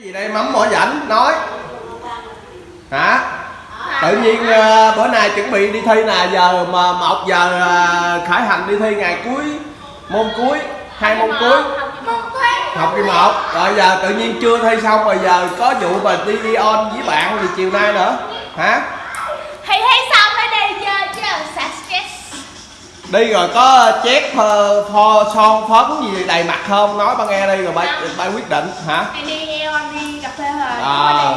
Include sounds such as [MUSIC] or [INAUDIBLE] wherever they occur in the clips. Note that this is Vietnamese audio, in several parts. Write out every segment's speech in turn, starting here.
cái gì đây? Mắm mỏ rảnh, nói. Hả? Tự nhiên ờ, bữa nay chuẩn bị đi thi nè, giờ mà một giờ ờ, khởi hành đi thi ngày cuối, môn cuối, hai môn cuối. Học kỳ một. Rồi giờ tự nhiên chưa thi xong rồi giờ có vụ mà đi đi on với bạn thì chiều nay nữa. Hả? Thì thấy xong đi rồi có chét phơ, pho son phấn gì đầy mặt không nói ba nghe đi rồi ba ba quyết định hả anh đi nghe on đi cà phê rồi à,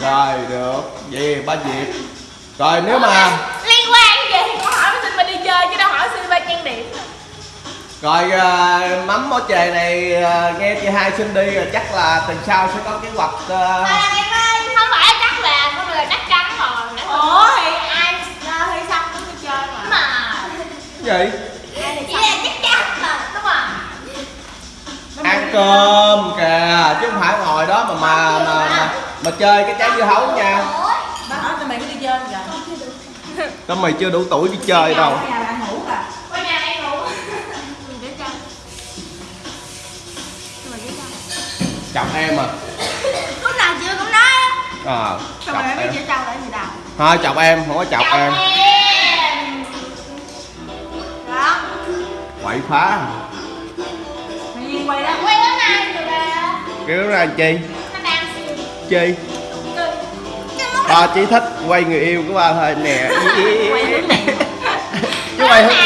rồi được vậy ba dịp rồi nếu mà liên quan gì con hỏi xin ba đi chơi chứ đâu hỏi xin ba trang điểm rồi à, mắm mỏ chè này à, nghe chị hai xin đi rồi chắc là tuần sau sẽ có kế hoạch à, em ơi không phải chắc là không là chắc chắn rồi ủa thì ai ra thi xong cũng đi chơi mà mà cái gì chỉ là chắc chắn mà đúng rồi ăn cơm kìa chứ không phải ngồi đó mà mà mà mà, mà chơi cái trái dưa hấu nha. Tao mày chưa đủ tuổi đi chơi đâu. nhà em ngủ. Chọc em à. Lúc nào chưa cũng nói? Ờ mày biết em gì đâu? thôi chọc em không có chọc em. em phá. Mày Duyên quay đó. quay bữa nay rồi bà? Kiểu ra làm chi. Chi. Cái ba chỉ thích quay người yêu của ba thôi nè. Này. chứ quay hướng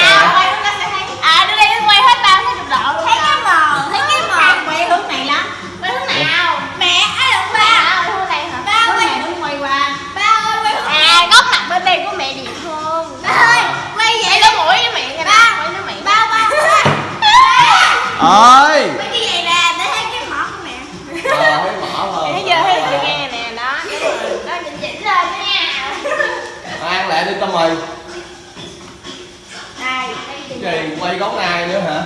ơi quay cái vậy nè để thấy cái mỏ của mẹ. Ờ thấy giờ thấy chị nghe nè đó. Đó chỉnh chỉnh lên nha. Ăn lại đi tao mày Đây cái gì quay gấu nai nữa hả?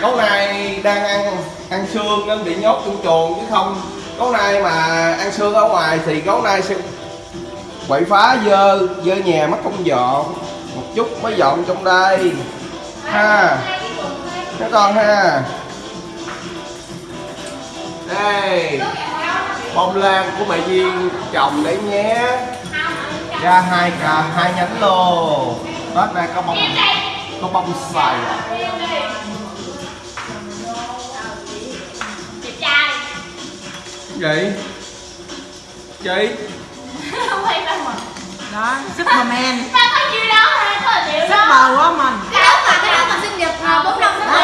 Gấu nai đang ăn ăn xương nên bị nhốt trong chuồng chứ không. Gấu nai mà ăn xương ở ngoài thì gấu nai sẽ quậy phá dơ dơ nhà mất công dọn. Một chút mới dọn trong đây. Ha các con ha. Đây. Bông lan của mẹ duyên trồng đấy nhé. Ra hai cà hai nhánh lô. Tết này có bông có bông xài. Chị trai gì chị Không hay đâu mà Đó, Superman. Ba có nhiêu đó hả? Có là liệu đó Super của mình. Cái đó mà cái đó mà sinh nhật mà bốn năm Đó, nó Super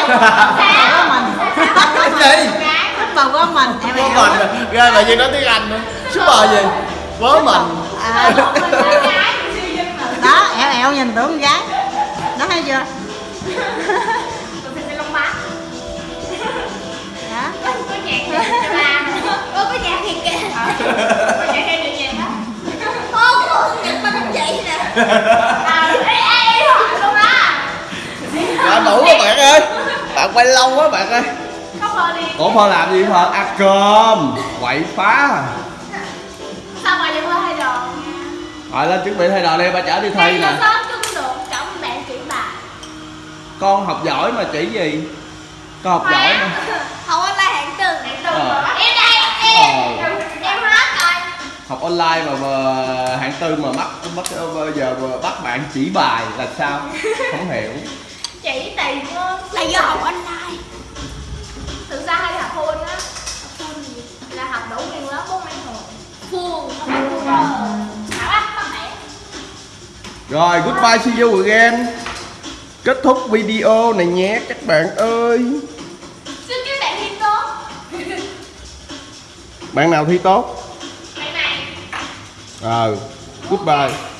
của mình cái gì Super của mình. Em bố mình ra là gì nói tiếng anh nữa super gì bố mình đó, ẻo ẻo nhìn tưởng con gái. Đó thấy chưa? Đó. Có nhạc thiệt ba có nhạc thiệt kìa Có nhạc hay được nhạc đó Ô có sinh nhật ba thằng chị nè À ê ê ê hỏi luôn á đã đủ các bạn ơi bạn quay lâu quá bạn ơi. Không rồi đi. Ủa phơ làm gì phơ ăn cơm. Quậy phá. Sao mà giờ hơi đồ rồi lên chuẩn bị thay đồ đi ba chở đi thi nè. con học giỏi mà chỉ gì? Con học giỏi mà. [LAUGHS] Không online hạng tư Hạng tư Ờ. Em đây em Em hết rồi. Học online mà, mà hạng tư mà bắt bắt bây giờ mà bắt bạn chỉ bài là sao? Không hiểu Chỉ tiền luôn Là do học online. Thực ra hay học full á. Học full gì? Là học đủ nguyên lớp bốn mấy hồi Full Không phải full mẹ. Rồi goodbye see you again. Kết thúc video này nhé các bạn ơi. Xin các bạn thi tốt. Bạn nào thi tốt? Bạn này ờ goodbye